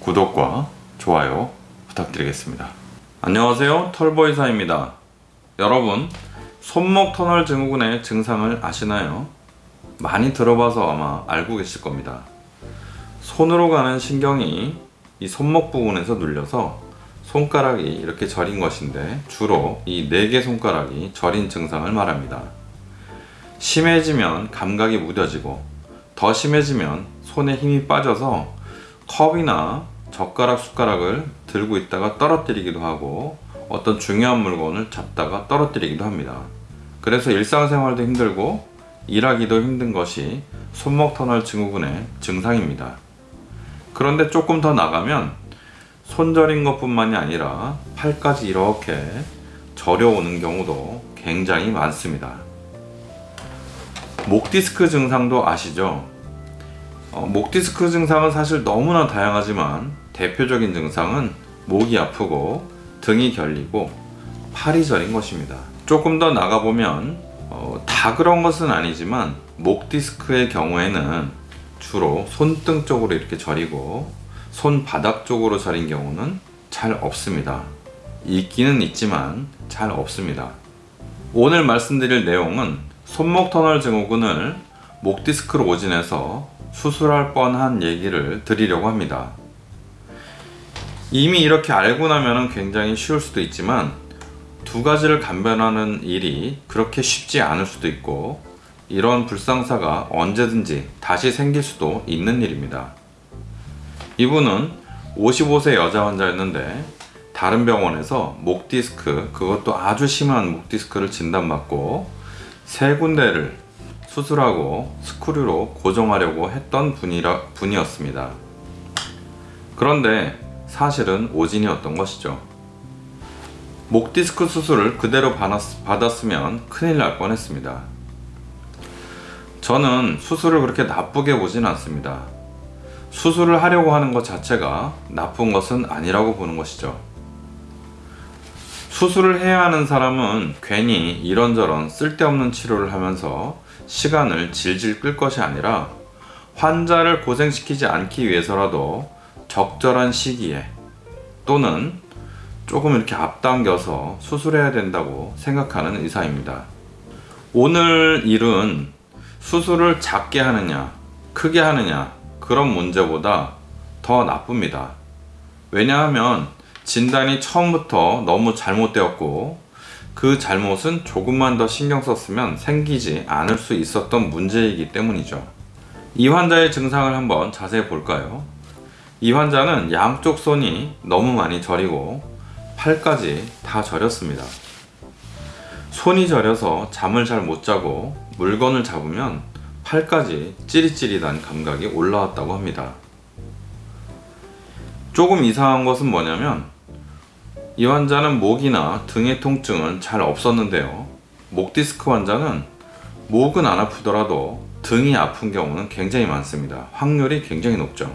구독과 좋아요 부탁드리겠습니다. 안녕하세요 털보이사입니다. 여러분 손목 터널 증후군의 증상을 아시나요? 많이 들어봐서 아마 알고 계실 겁니다. 손으로 가는 신경이 이 손목 부분에서 눌려서 손가락이 이렇게 저린 것인데 주로 이 네 개 손가락이 저린 증상을 말합니다. 심해지면 감각이 무뎌지고 더 심해지면 손에 힘이 빠져서 컵이나 젓가락 숟가락을 들고 있다가 떨어뜨리기도 하고 어떤 중요한 물건을 잡다가 떨어뜨리기도 합니다. 그래서 일상생활도 힘들고 일하기도 힘든 것이 손목 터널 증후군의 증상입니다. 그런데 조금 더 나가면 손저린 것 뿐만이 아니라 팔까지 이렇게 저려오는 경우도 굉장히 많습니다. 목 디스크 증상도 아시죠? 어, 목 디스크 증상은 사실 너무나 다양하지만 대표적인 증상은 목이 아프고 등이 결리고 팔이 저린 것입니다. 조금 더 나가보면 어, 다 그런 것은 아니지만 목 디스크의 경우에는 주로 손등 쪽으로 이렇게 저리고 손바닥 쪽으로 저린 경우는 잘 없습니다. 있기는 있지만 잘 없습니다. 오늘 말씀드릴 내용은 손목 터널 증후군을 목 디스크로 오진해서 수술할 뻔한 얘기를 드리려고 합니다. 이미 이렇게 알고 나면 굉장히 쉬울 수도 있지만 두 가지를 감변하는 일이 그렇게 쉽지 않을 수도 있고 이런 불상사가 언제든지 다시 생길 수도 있는 일입니다. 이분은 55세 여자 환자였는데 다른 병원에서 목 디스크 그것도 아주 심한 목 디스크를 진단받고 세 군데를 수술하고 스크류로 고정하려고 했던 분이라, 분이었습니다. 그런데 사실은 오진이었던 것이죠. 목 디스크 수술을 그대로 받았 으면 큰일 날 뻔했습니다. 저는 수술을 그렇게 나쁘게 보진 않습니다. 수술을 하려고 하는 것 자체가 나쁜 것은 아니라고 보는 것이죠. 수술을 해야 하는 사람은 괜히 이런저런 쓸데없는 치료를 하면서 시간을 질질 끌 것이 아니라 환자를 고생시키지 않기 위해서라도 적절한 시기에 또는 조금 이렇게 앞당겨서 수술해야 된다고 생각하는 의사입니다. 오늘 일은 수술을 작게 하느냐, 크게 하느냐, 그런 문제보다 더 나쁩니다. 왜냐하면 진단이 처음부터 너무 잘못되었고 그 잘못은 조금만 더 신경 썼으면 생기지 않을 수 있었던 문제이기 때문이죠. 이 환자의 증상을 한번 자세히 볼까요? 이 환자는 양쪽 손이 너무 많이 저리고 팔까지 다 저렸습니다. 손이 저려서 잠을 잘 못 자고 물건을 잡으면 팔까지 찌릿찌릿한 감각이 올라왔다고 합니다. 조금 이상한 것은 뭐냐면 이 환자는 목이나 등의 통증은 잘 없었는데요. 목 디스크 환자는 목은 안 아프더라도 등이 아픈 경우는 굉장히 많습니다. 확률이 굉장히 높죠.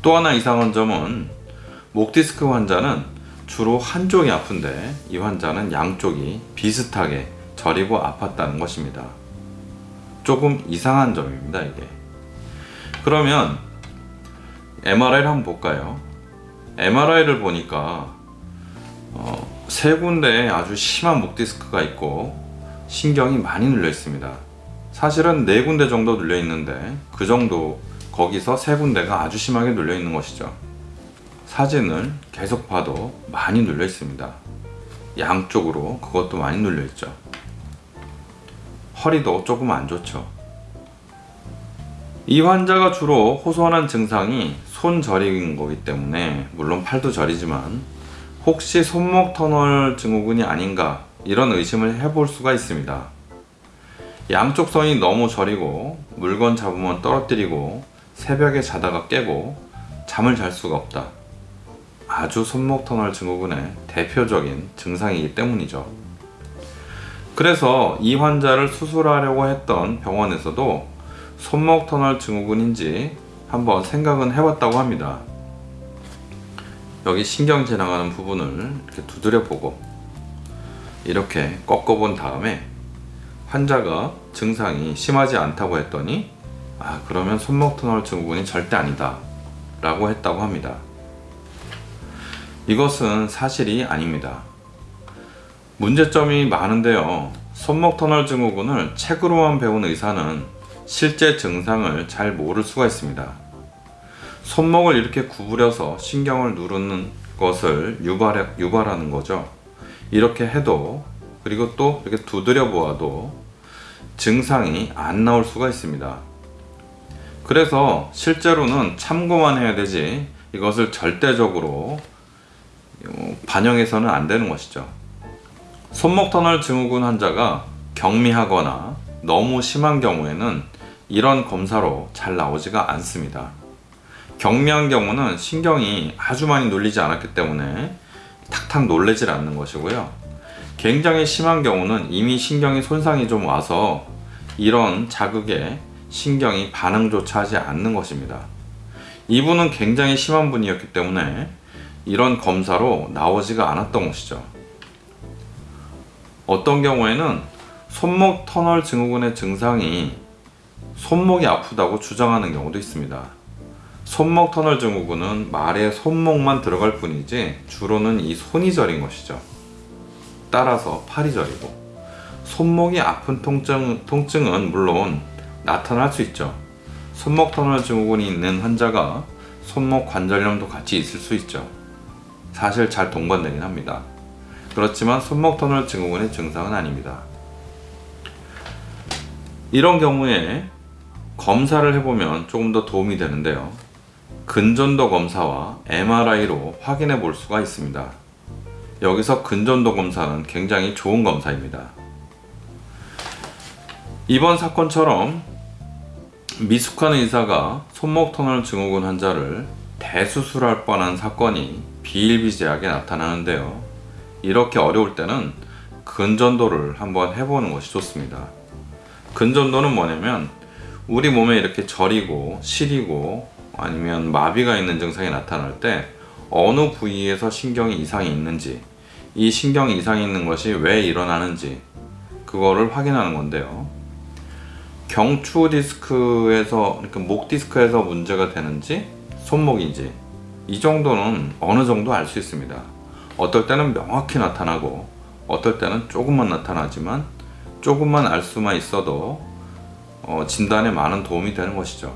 또 하나 이상한 점은 목 디스크 환자는 주로 한쪽이 아픈데 이 환자는 양쪽이 비슷하게 저리고 아팠다는 것입니다. 조금 이상한 점입니다, 이게. 그러면 MRI를 한번 볼까요? MRI를 보니까 어, 세 군데에 아주 심한 목 디스크가 있고 신경이 많이 눌려 있습니다. 사실은 네 군데 정도 눌려 있는데 그 정도 거기서 세 군데가 아주 심하게 눌려 있는 것이죠. 사진을 계속 봐도 많이 눌려 있습니다. 양쪽으로 그것도 많이 눌려 있죠. 허리도 조금 안 좋죠. 이 환자가 주로 호소하는 증상이 손 저리인 거기 때문에 물론 팔도 저리지만 혹시 손목 터널 증후군이 아닌가 이런 의심을 해볼 수가 있습니다. 양쪽 손이 너무 저리고 물건 잡으면 떨어뜨리고 새벽에 자다가 깨고 잠을 잘 수가 없다. 아주 손목 터널 증후군의 대표적인 증상이기 때문이죠. 그래서 이 환자를 수술하려고 했던 병원에서도 손목 터널 증후군인지 한번 생각은 해봤다고 합니다. 여기 신경 지나가는 부분을 이렇게 두드려 보고 이렇게 꺾어 본 다음에 환자가 증상이 심하지 않다고 했더니 아 그러면 손목 터널 증후군이 절대 아니다 라고 했다고 합니다. 이것은 사실이 아닙니다. 문제점이 많은데요. 손목 터널 증후군을 책으로만 배운 의사는 실제 증상을 잘 모를 수가 있습니다. 손목을 이렇게 구부려서 신경을 누르는 것을 유발, 유발하는 거죠. 이렇게 해도 그리고 또 이렇게 두드려 보아도 증상이 안 나올 수가 있습니다. 그래서 실제로는 참고만 해야 되지 이것을 절대적으로 어, 반영해서는 안 되는 것이죠. 손목 터널 증후군 환자가 경미하거나 너무 심한 경우에는 이런 검사로 잘 나오지가 않습니다. 경미한 경우는 신경이 아주 많이 눌리지 않았기 때문에 탁탁 놀래질 않는 것이고요. 굉장히 심한 경우는 이미 신경이 손상이 좀 와서 이런 자극에 신경이 반응조차 하지 않는 것입니다. 이분은 굉장히 심한 분이었기 때문에 이런 검사로 나오지가 않았던 것이죠. 어떤 경우에는 손목 터널 증후군의 증상이 손목이 아프다고 주장하는 경우도 있습니다. 손목 터널 증후군은 말에 손목만 들어갈 뿐이지 주로는 이 손이 저린 것이죠. 따라서 팔이 저리고 손목이 아픈 통증, 통증은 물론 나타날 수 있죠. 손목 터널 증후군이 있는 환자가 손목 관절염도 같이 있을 수 있죠. 사실 잘 동반되긴 합니다. 그렇지만 손목 터널 증후군의 증상은 아닙니다. 이런 경우에 검사를 해보면 조금 더 도움이 되는데요. 근전도 검사와 MRI로 확인해 볼 수가 있습니다. 여기서 근전도 검사는 굉장히 좋은 검사입니다. 이번 사건처럼 미숙한 의사가 손목 터널 증후군 환자를 대수술할 뻔한 사건이 비일비재하게 나타나는데요. 이렇게 어려울 때는 근전도를 한번 해보는 것이 좋습니다. 근전도는 뭐냐면 우리 몸에 이렇게 저리고 시리고 아니면 마비가 있는 증상이 나타날 때 어느 부위에서 신경이 이상이 있는지 이 신경 이상이 있는 것이 왜 일어나는지 그거를 확인하는 건데요. 경추 디스크에서 그러니까 목 디스크에서 문제가 되는지 손목인지 이 정도는 어느 정도 알 수 있습니다. 어떨 때는 명확히 나타나고 어떨 때는 조금만 나타나지만 조금만 알 수만 있어도 어, 진단에 많은 도움이 되는 것이죠.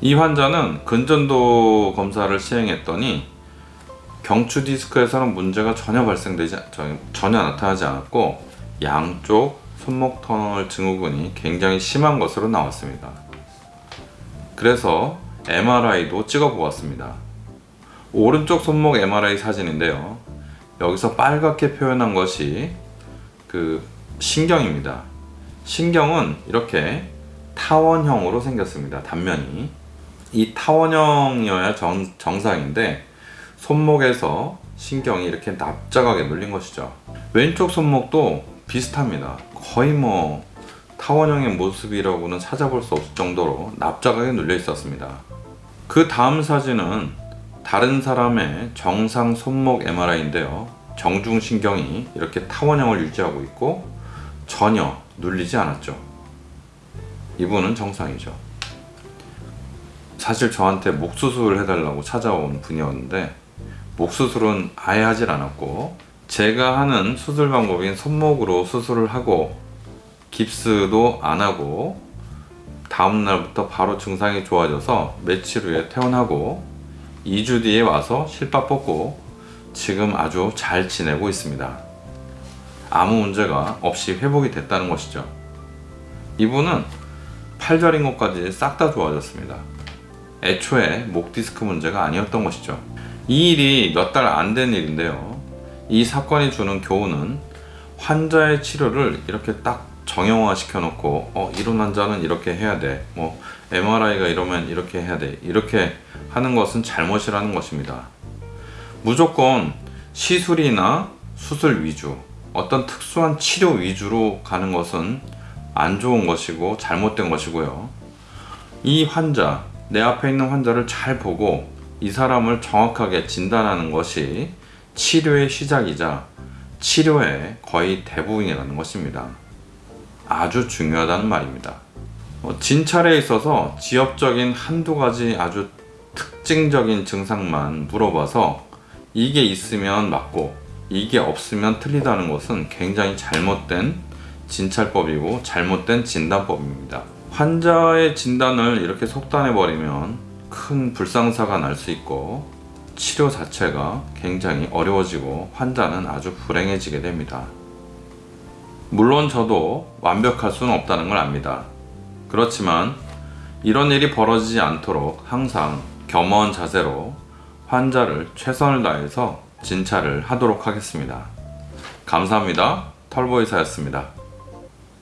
이 환자는 근전도 검사를 시행했더니 경추 디스크에서는 문제가 전혀 발생되지 전혀 나타나지 않았고 양쪽 손목 터널 증후군이 굉장히 심한 것으로 나왔습니다. 그래서 MRI도 찍어 보았습니다. 오른쪽 손목 MRI 사진인데요. 여기서 빨갛게 표현한 것이 그 신경입니다. 신경은 이렇게 타원형으로 생겼습니다. 단면이. 이 타원형이어야 정, 정상인데 손목에서 신경이 이렇게 납작하게 눌린 것이죠. 왼쪽 손목도 비슷합니다. 거의 뭐 타원형의 모습이라고는 찾아볼 수 없을 정도로 납작하게 눌려 있었습니다. 그 다음 사진은 다른 사람의 정상 손목 MRI인데요. 정중신경이 이렇게 타원형을 유지하고 있고 전혀 눌리지 않았죠. 이분은 정상이죠. 사실 저한테 목 수술을 해달라고 찾아온 분이었는데 목 수술은 아예 하질 않았고 제가 하는 수술 방법인 손목으로 수술을 하고 깁스도 안 하고 다음날부터 바로 증상이 좋아져서 며칠 후에 퇴원하고 2주 뒤에 와서 실밥 뽑고 지금 아주 잘 지내고 있습니다. 아무 문제가 없이 회복이 됐다는 것이죠. 이분은 팔절인 것까지 싹 다 좋아졌습니다. 애초에 목 디스크 문제가 아니었던 것이죠. 이 일이 몇 달 안 된 일인데요. 이 사건이 주는 교훈은 환자의 치료를 이렇게 딱 정형화 시켜 놓고 어 이런 환자는 이렇게 해야 돼. 뭐 MRI가 이러면 이렇게 해야 돼. 이렇게 하는 것은 잘못이라는 것입니다. 무조건 시술이나 수술 위주, 어떤 특수한 치료 위주로 가는 것은 안 좋은 것이고 잘못된 것이고요. 이 환자, 내 앞에 있는 환자를 잘 보고 이 사람을 정확하게 진단하는 것이 치료의 시작이자 치료의 거의 대부분이라는 것입니다. 아주 중요하다는 말입니다. 어, 진찰에 있어서 지엽적인 한두 가지 아주 특징적인 증상만 물어봐서 이게 있으면 맞고 이게 없으면 틀리다는 것은 굉장히 잘못된 진찰법이고 잘못된 진단법입니다. 환자의 진단을 이렇게 속단해 버리면 큰 불상사가 날 수 있고 치료 자체가 굉장히 어려워지고 환자는 아주 불행해지게 됩니다. 물론 저도 완벽할 수는 없다는 걸 압니다. 그렇지만 이런 일이 벌어지지 않도록 항상 겸허한 자세로 환자를 최선을 다해서 진찰을 하도록 하겠습니다. 감사합니다. 털보이사였습니다.